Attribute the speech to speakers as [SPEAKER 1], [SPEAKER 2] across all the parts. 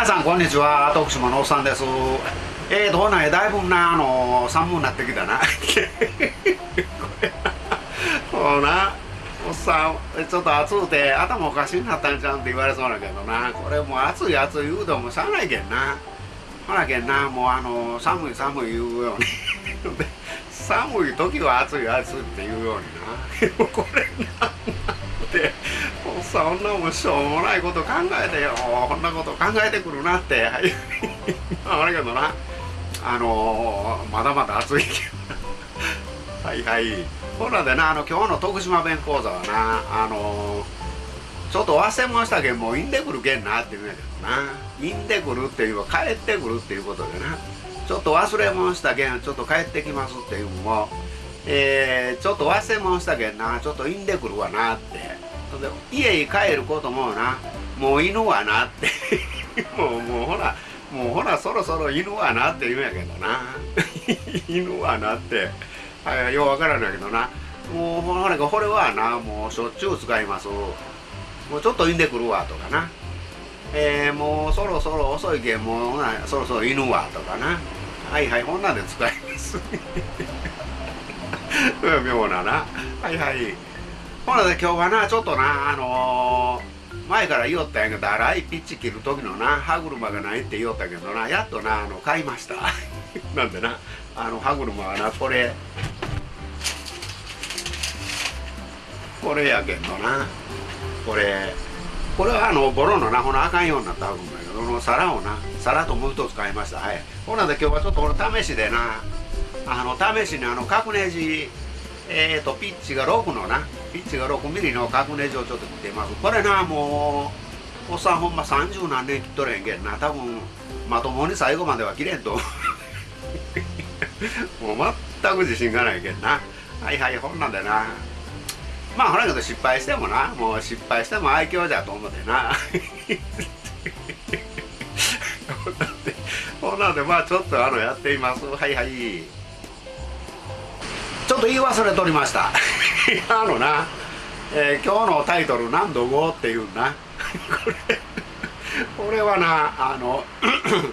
[SPEAKER 1] 皆さんこんにちは。徳島のおっさんです。えーとほなだいぶなあの寒くなってきたな。これな。おっさんちょっと暑うて頭おかしになったんちゃうんって言われそうだけどな。これもう暑い暑い言うてもしゃあないけんな。ほらけんなもうあの寒い寒い言うように。寒い時は暑い暑いって言うようにな。これなって。そんなもしょうもないこと考えてよ。こんなこと考えてくるなって。あれけどな。あのー、まだまだ暑いけど。はいはい。ほらでなあの今日の徳島弁講座はなあのー、ちょっと忘れましたけんもういんでくるけんなって言うんやけどな。いんでくるっていうのは帰ってくるっていうことでな。ちょっと忘れもんしたけんちょっと帰ってきますっていうのもえー、ちょっと忘れもんしたけんな。ちょっといんでくるわなって。家に帰ることもなもう犬はなって もうもうほらもうほらそろそろ犬はなって言うんやけどな。犬はなってはいようわからないけどな。もうほらこれはなもうしょっちゅう使います。もうちょっといんでくるわとかな。えー、もうそろそろ遅いけんもうそろそろ犬はとかな。はいはいこんなんで使います 妙なな。はいはい。ほらで今日はなちょっとなあのー、前から言おったんやけど荒いピッチ切る時のな歯車がないって言おったけどなやっとなあの買いました。なんでなあの歯車はなこれ。これやけどなこれ。これはあのボロのなこのあかんようになった歯車やけどの皿をな皿ともう一つ買いました。はい。ほらで今日はちょっとこの試しでなあの試しにあの角ネジえーと、ピッチが6のなピッチが6ミリの角ネジをちょっと切ってます。これなもうおっさんほんま30何年切っとれんけんな。多分まともに最後までは切れんと。もう全く自信がないけんな。はいはいほんなんでな。まあほらけど失敗してもな。もう失敗しても愛嬌じゃと思ってな。ほんなんでまあちょっとあのやっています。はいはい。ちょっと言い忘れとりました。あのな、えー、今日のタイトル「何度5」っていうな。こ れこれはなあの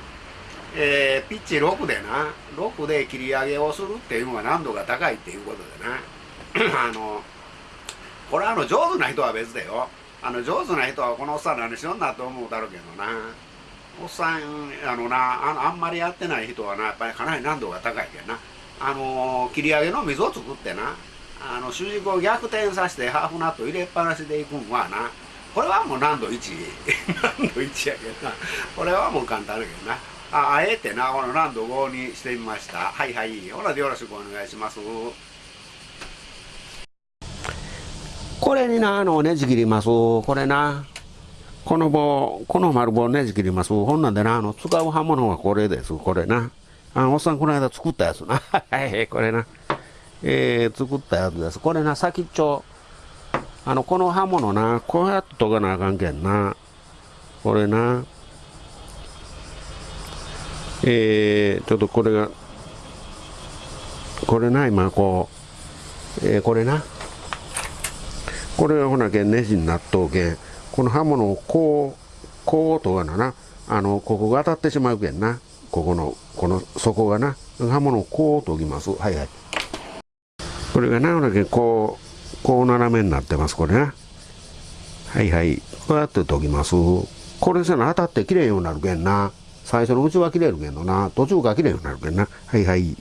[SPEAKER 1] えー、ピッチ6でな6で切り上げをするっていうのが難度が高いっていうことでな。あのこれあの上手な人は別だよ。あの上手な人はこのおっさん何しよんなと思うだろうけどな。おっさんあのなああんまりやってない人はなやっぱりかなり難度が高いけどな。あの切り上げの水を作ってな。あの主軸を逆転させてハーフナット入れっぱなしでいくんはなこれはもう難度1 難度1やけどな。これはもう簡単だけどな。ああえてなこの難度5にしてみました。はいはい。ほらでよろしくお願いします。これになあのねじ切ります。これなこの棒この丸棒ねじ切ります。ほんなんでなあの使う刃物はこれです。これな。あおっさんこの間作ったやつな。はい、これな。えー、作ったやつです。これな、先っちょ。あの、この刃物な、こうやって研がなあかんけんな。これな。えー、ちょっとこれが、これな、今こう、えー、これな。これがほなけんネジになっとうけん。この刃物をこう、こうとがなな。あの、ここが当たってしまうけんな。ここのこの底がな刃物をこうとぎますはいはいこれがなだけこうこう斜めになってますこれな。はいはい。こうやって研ぎます。これせな当たって切れんようになるけんな。最初のうちは切れいるけんのな。途中から切れんようになるけんな。はいはい。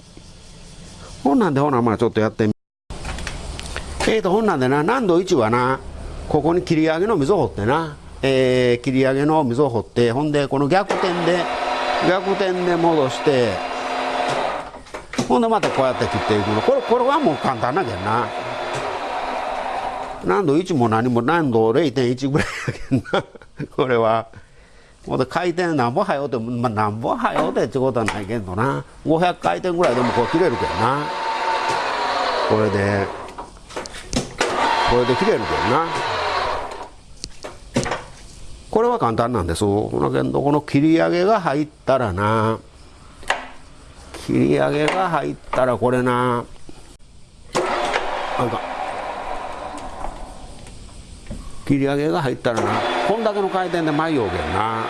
[SPEAKER 1] ほんなんでほなまあちょっとやってみ。えーとほんなんでな難度1はなここに切り上げの溝を掘ってな。えー、切り上げの溝を掘ってほんでこの逆転で逆転で戻してほんでまたこうやって切っていくの。これこれはもう簡単なけんな。難度1も何も難度0.1ぐらいやけんな。これは。ほんで回転なんぼはよって、まあ、なんぼはよってってことはないけどな。500回転ぐらいでもこう切れるけんな。これで。これで切れるけんな。これは簡単なんです。だけどこの切り上げが入ったらな。切り上げが入ったらこれな。なんか。切り上げが入ったらな。こんだけの回転で前ようけんな。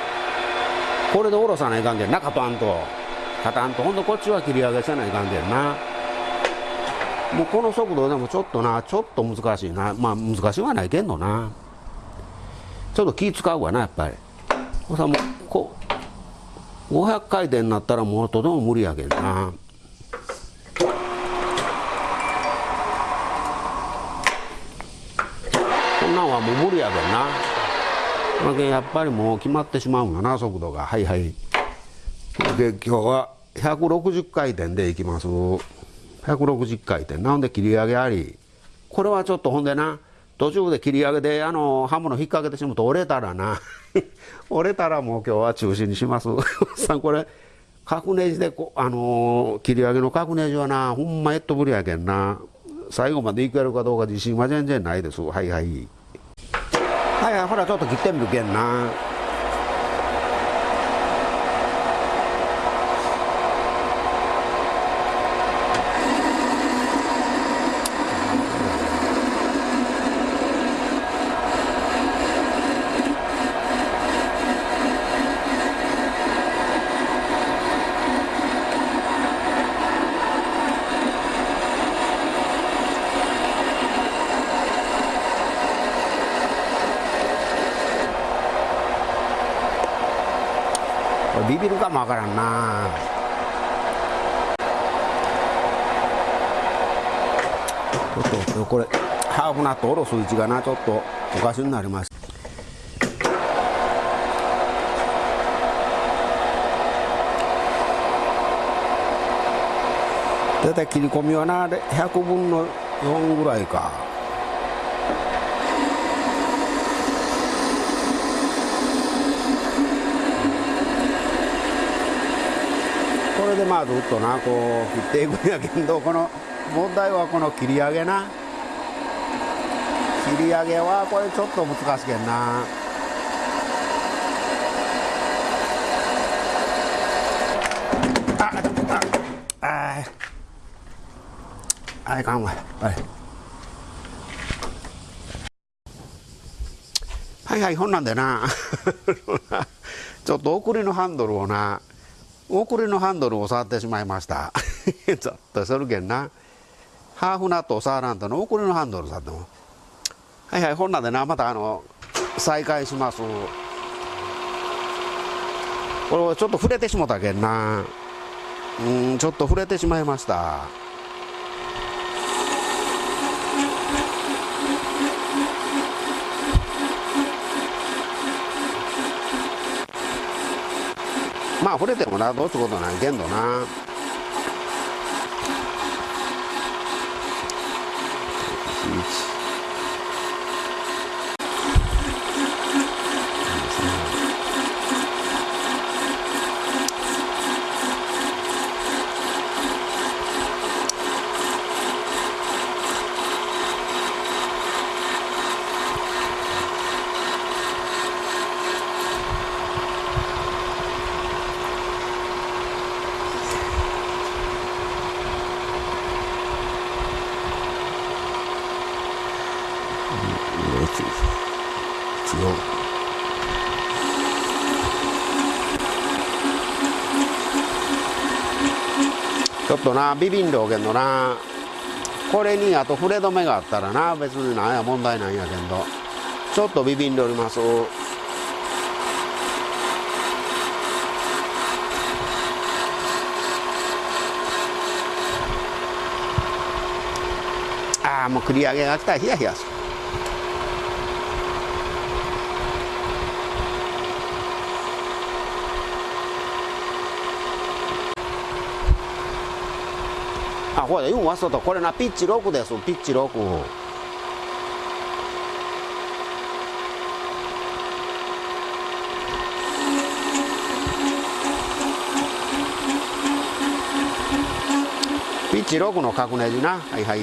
[SPEAKER 1] これで下ろさないかんけんなカパンと。カタンと。ほんとこっちは切り上げせないかんけんな。もうこの速度でもちょっとな。ちょっと難しいな。まあ難しいはないけんのな。ちょっと気使うわなやっぱり。さもうこう500回転になったらもうとても無理やけんな。こんなんはもう無理やけんな。やっぱりもう決まってしまうんよな速度が。はいはい。で今日は160回転でいきます。160回転。なんで切り上げあり。これはちょっとほんでな。途中で切り上げであの刃物引っ掛けてしまうと折れたらな。折れたらもう今日は中止にします。さんこれ角ネジでこあのー、切り上げの角ネジはなほんまえっとぶりやけんな。最後までいけるかどうか自信は全然ないです。はいはい。はいはいほらちょっと切ってみるけんなビビるかもわからんな。ちょっとこれハーフナット下ろす位置がなちょっとおかしになりました。大体切り込みはな100分の4ぐらいか。れでまあずっとなこう切っていくんやけどこの問題はこの切り上げな。切り上げはこれちょっと難しけんな。ああああいかんわはいはいはいほんなんでなちょっと送りのハンドルをな送りのハンドルを触ってしまいました。ちょっとするけんな。ハーフナットを触らんとの送りのハンドル触っても。はいはいほんなんでなまたあの再開します。これちょっと触れてしもたけんな。うんちょっと触れてしまいました。まあ触れてもなどうすることないけんどな。ちょっとなビビんろうけどな。これにあと触れ止めがあったらな別になんや問題ないんやけど。ちょっとビビんでおります。ああもう繰り上げが来た。らヒヤヒヤする。あこれ言うん忘れたこれなピッチ6ですピッチ6ピッチ6の角ネジな。はいはい。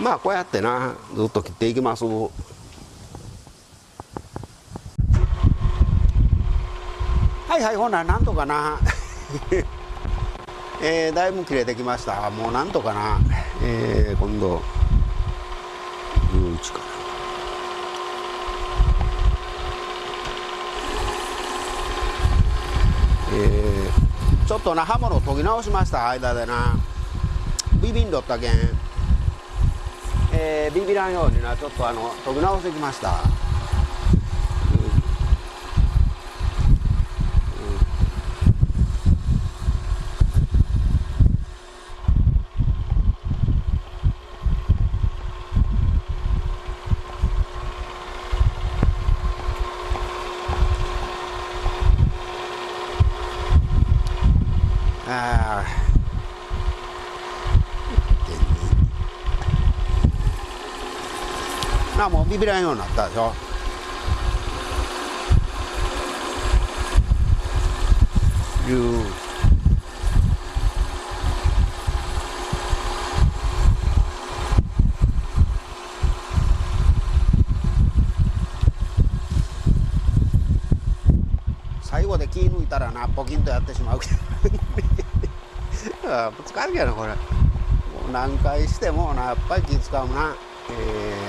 [SPEAKER 1] まあこうやってなずっと切っていきます。はいはいほななんとかな。えー、だいぶ切れてきました。もうなんとかな、えー、今度11かなえー、ちょっとな刃物研ぎ直しました。間でな。ビビンドったけん、えー、ビビらんようにな。ちょっとあの研ぎ直してきました。ビビらんようになったでしょ？いう。最後で気抜いたらなポキンとやってしまうけど。ぶつかるけどこれ。もう何回してもなやっぱり気使うな。えー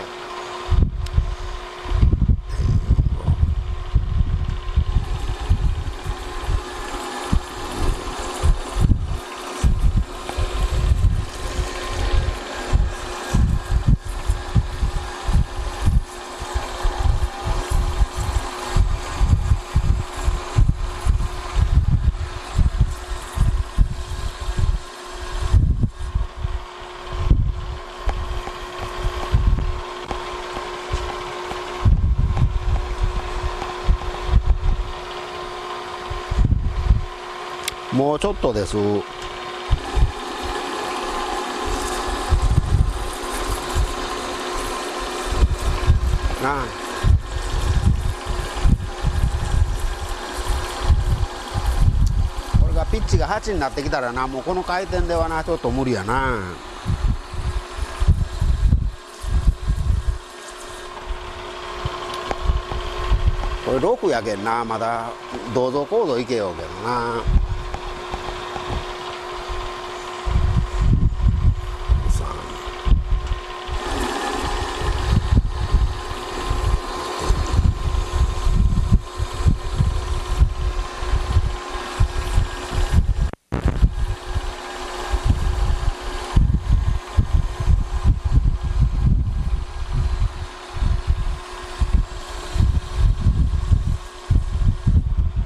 [SPEAKER 1] もうちょっとです。なあこれがピッチが8になってきたらな。もうこの回転ではなちょっと無理やな。これ6やけんな。まだ銅像コードいけようけどな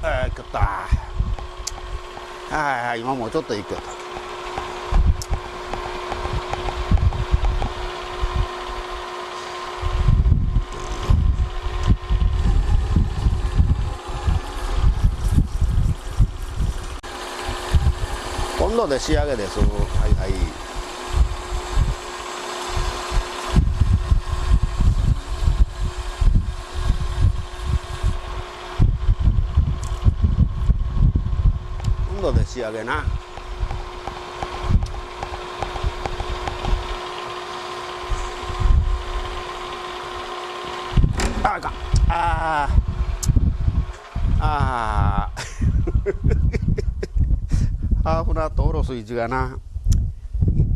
[SPEAKER 1] あー食った今もうちょっといくよ今度で仕上げです。はいはい。今度でな。あかん。あー。あー。ハーフナット下ろす位置がな。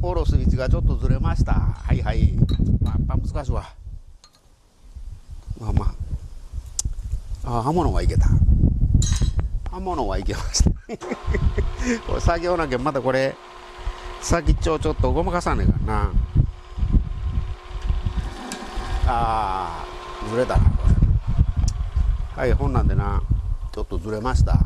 [SPEAKER 1] 下ろす位置がちょっとずれました。はいはい。まあやっぱ難しいわ。まあまあ。あ刃物はいけた。刃物はいけました。これ作業なきゃまだこれ先っちょちょっとごまかさねえからな。あーずれたなこれ。はい本なんでなちょっとずれました。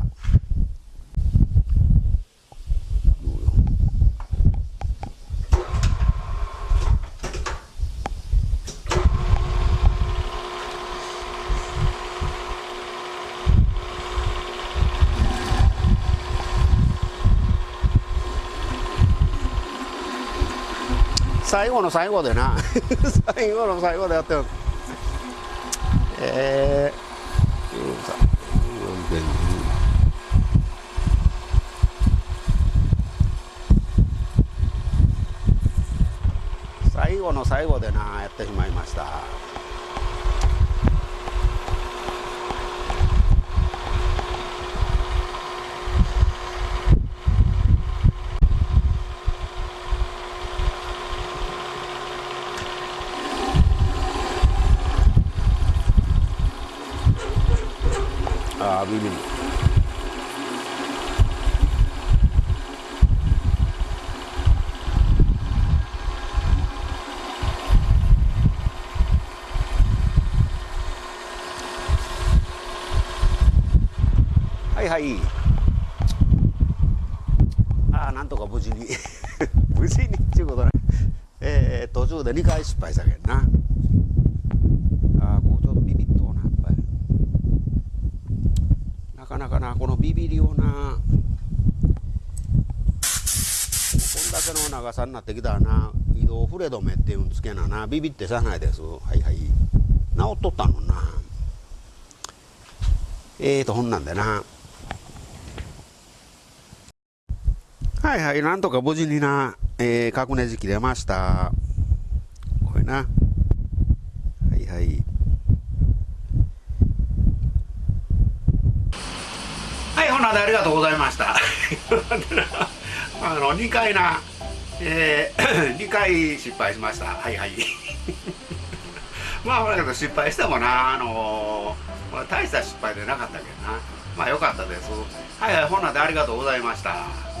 [SPEAKER 1] 最後の最後でな。最後の最後でやってる。えー、さ。最後の最後でなやってしまいましたああビビるはいああなんとか無事に無事にっていうことねえー、途中で2回失敗したけんなああこうちょうどビビっとなやっぱりなかなかなこのビビりをなこんだけの長さになってきたらな移動触れ止めっていうんつけななビビってさないです。はいはい。治っとったのな。えーとほんなんでな。はいはいなんとか無事にな、えー、角ネジ切れました。これな。はいはいはいほなでありがとうございました。あの2回なえー、2回失敗しました。はいはい。まあだけど失敗してもなあのー、まあ、大した失敗でなかったけどな。まあよかったです。はいはいほなでありがとうございました。